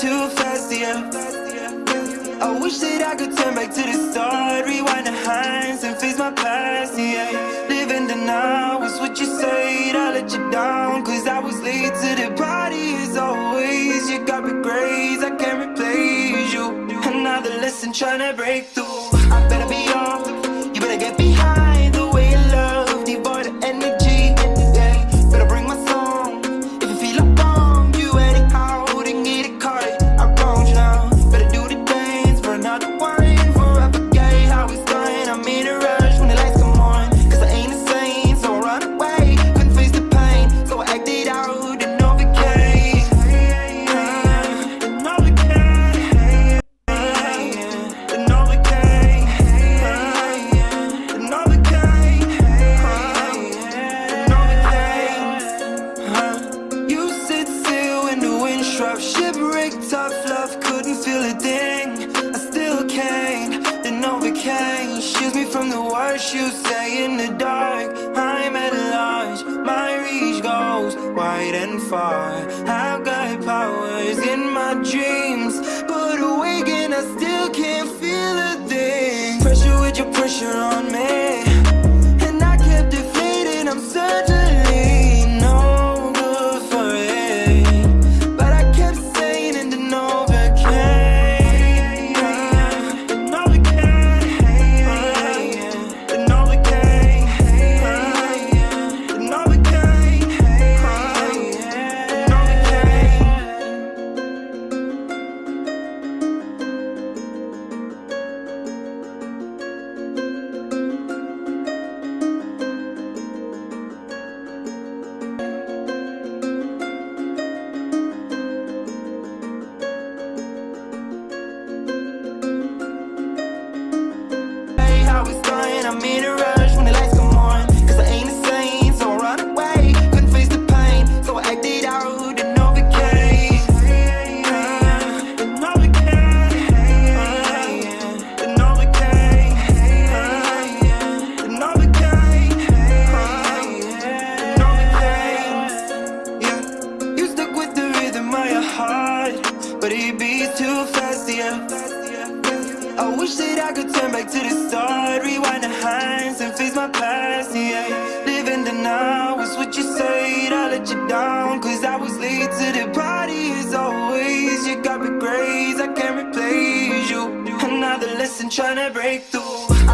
too fast, yeah. I wish that I could turn back to the start, rewind the hinds and face my past, yeah. Living the now is what you said, I let you down, cause I was late to the party as always. You got grace, I can't replace you. Another lesson trying to break through. I better be off, you better get behind wind Shipwreck, tough love, couldn't feel a thing. I still can't, then overcame Shields me from the worst you say in the dark. I'm at large, my reach goes wide and far. I've got powers in my dreams I wish that I could turn back to the start Rewind the hands and face my past, yeah. Living the now is what you said I let you down cause I was late to the party as always. You got me grace, I can't replace you. Another lesson trying to break through